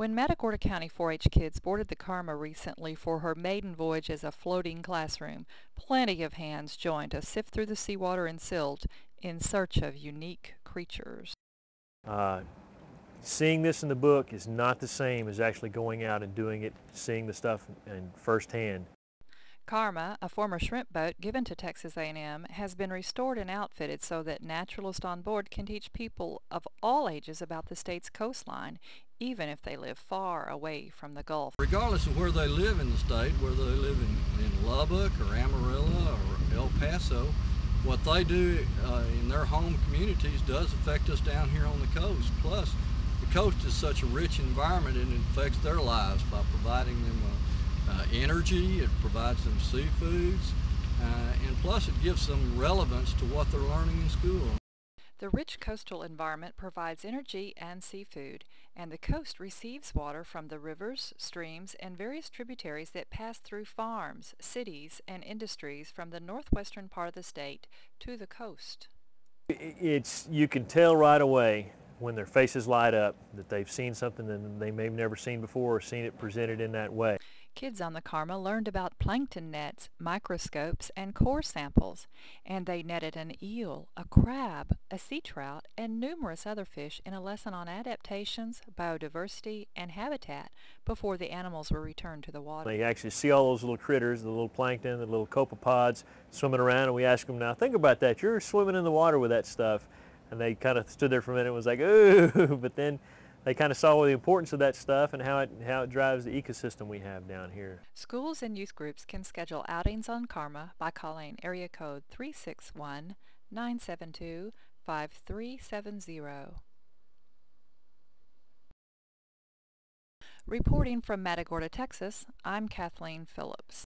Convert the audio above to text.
When Matagorda County 4-H kids boarded the Karma recently for her maiden voyage as a floating classroom, plenty of hands joined to sift through the seawater and silt in search of unique creatures. Uh, seeing this in the book is not the same as actually going out and doing it, seeing the stuff in firsthand. Karma, a former shrimp boat given to Texas A&M, has been restored and outfitted so that naturalists on board can teach people of all ages about the state's coastline, even if they live far away from the Gulf. Regardless of where they live in the state, whether they live in, in Lubbock or Amarillo or El Paso, what they do uh, in their home communities does affect us down here on the coast. Plus, the coast is such a rich environment and it affects their lives by providing them a uh, energy, it provides them seafoods, uh, and plus it gives them relevance to what they're learning in school. The rich coastal environment provides energy and seafood, and the coast receives water from the rivers, streams, and various tributaries that pass through farms, cities, and industries from the northwestern part of the state to the coast. It's, you can tell right away when their faces light up that they've seen something that they may have never seen before or seen it presented in that way. Kids on the Karma learned about plankton nets, microscopes, and core samples, and they netted an eel, a crab, a sea trout, and numerous other fish in a lesson on adaptations, biodiversity, and habitat before the animals were returned to the water. They actually see all those little critters, the little plankton, the little copepods swimming around, and we ask them, now think about that, you're swimming in the water with that stuff. And they kind of stood there for a minute and was like, ooh, but then they kind of saw the importance of that stuff and how it, how it drives the ecosystem we have down here. Schools and youth groups can schedule outings on Karma by calling area code 361-972-5370. Reporting from Matagorda, Texas, I'm Kathleen Phillips.